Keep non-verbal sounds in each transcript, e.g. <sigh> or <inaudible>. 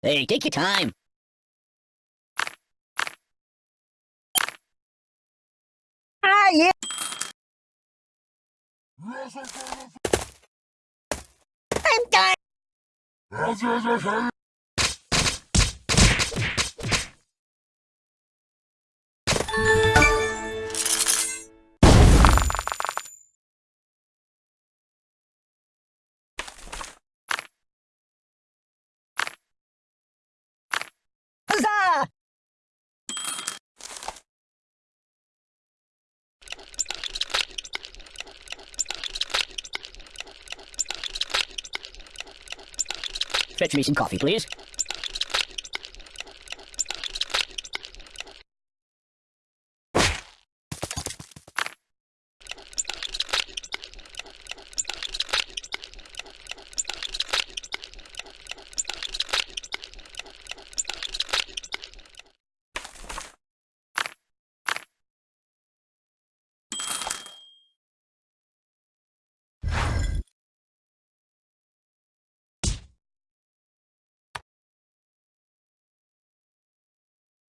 Hey, take your time. Ah, yeah. I'm done. Fetch me some coffee, please.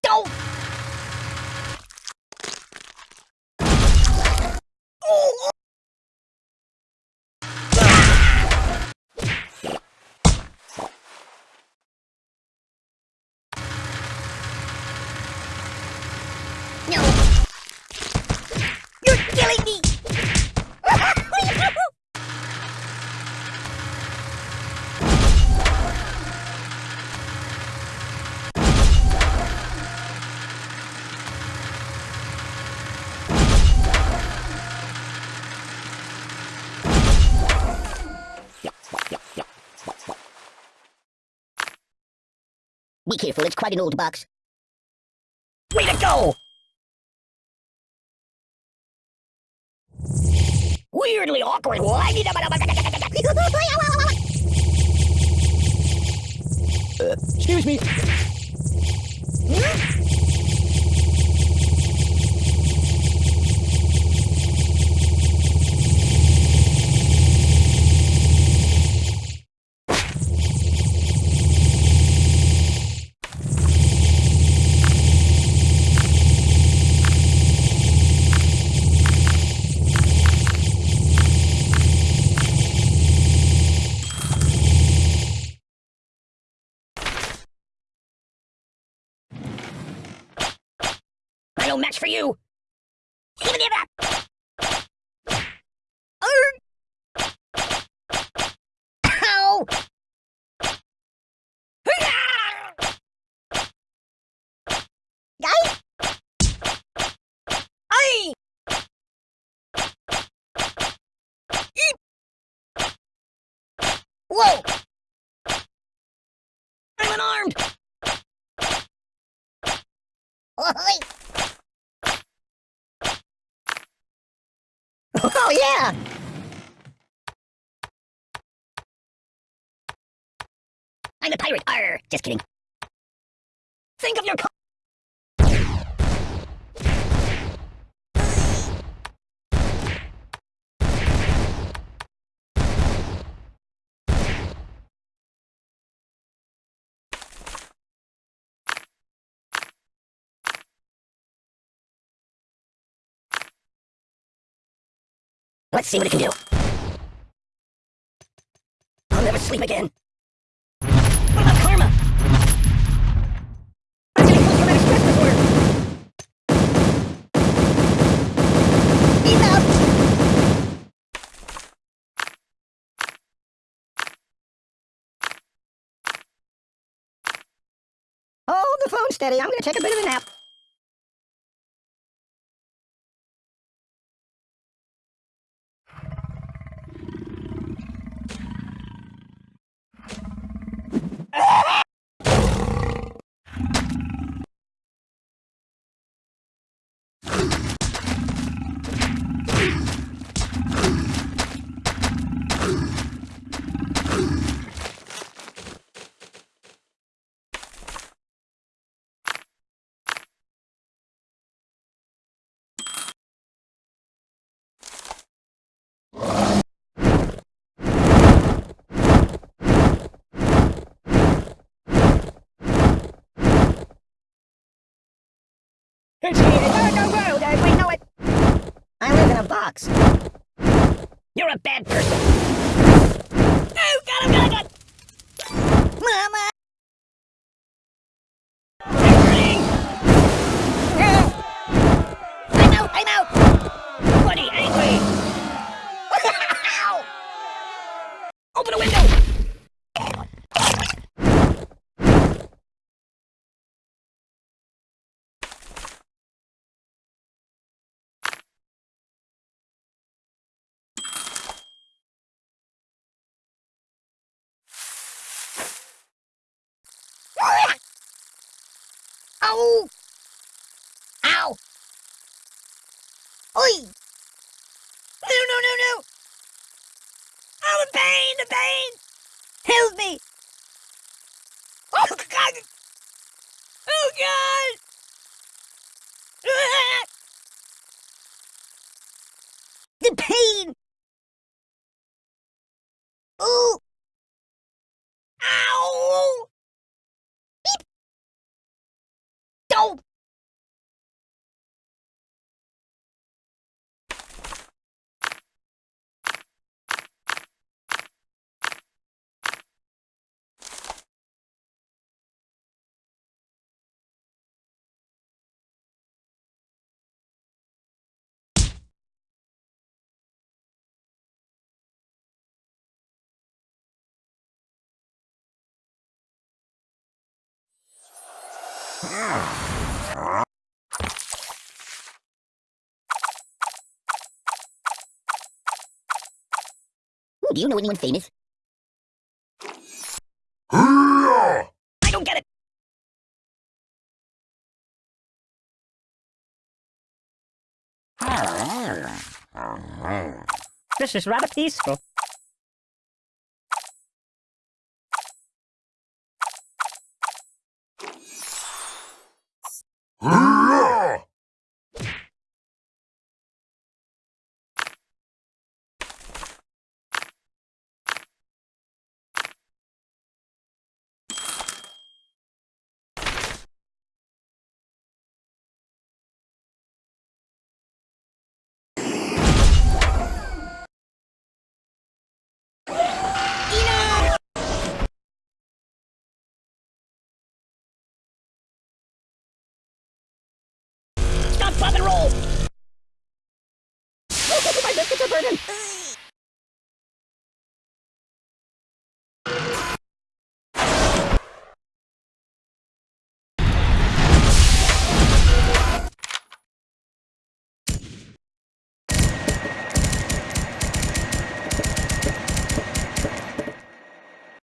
Don't! Oh! No! You're killing me! Be careful, it's quite an old box. Way to go! Weirdly awkward. Uh, excuse me. I no match for you. Ow! Guy? Aye! Whoa! I'm unarmed! <laughs> Oi! Oh, yeah! I'm a pirate! Arr! Just kidding. Think of your Let's see what it can do. I'll never sleep again. What about karma? I'm getting post-traumatic stress disorder. Enough! Hold the phone steady. I'm gonna take a bit of a nap. It's here. No, we know it. I live in a box. You're a bad person. Oh, got him, oh, got him, oh, got him. Mama! I'm burning. I'm out, I'm out. Bloody angry. <laughs> Open a window. Ow! Ow! Oi! No, no, no, no! Oh, the pain, the pain! Help me! Oh, God! Oh, God! Ah! The pain! Ooh, do you know anyone famous? I don't get it. This is rather peaceful. Biscuits!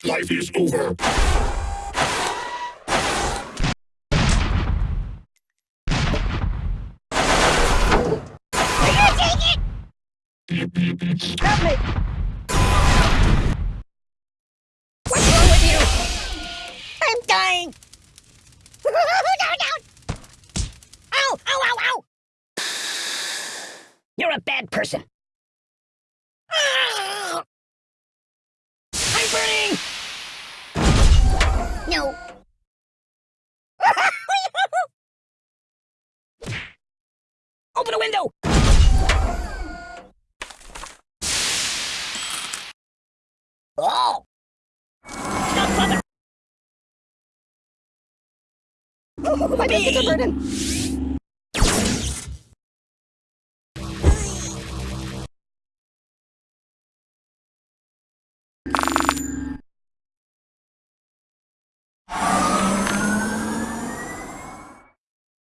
Life is over. I take it! Help me! What's wrong with you? I'm dying! <laughs> no, no! Ow! Ow, ow, ow! You're a bad person. Ah! I'm burning! No. Open a window! Oh! Stop, mother! My biscuits are burning!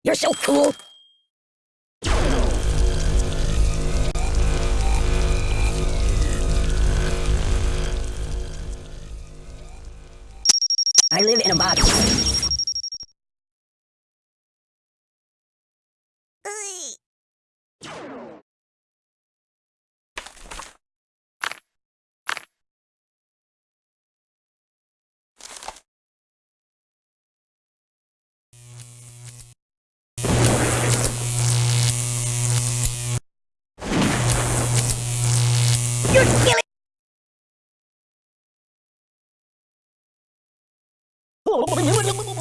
You're so cool! I live in a box. You're killing Oh,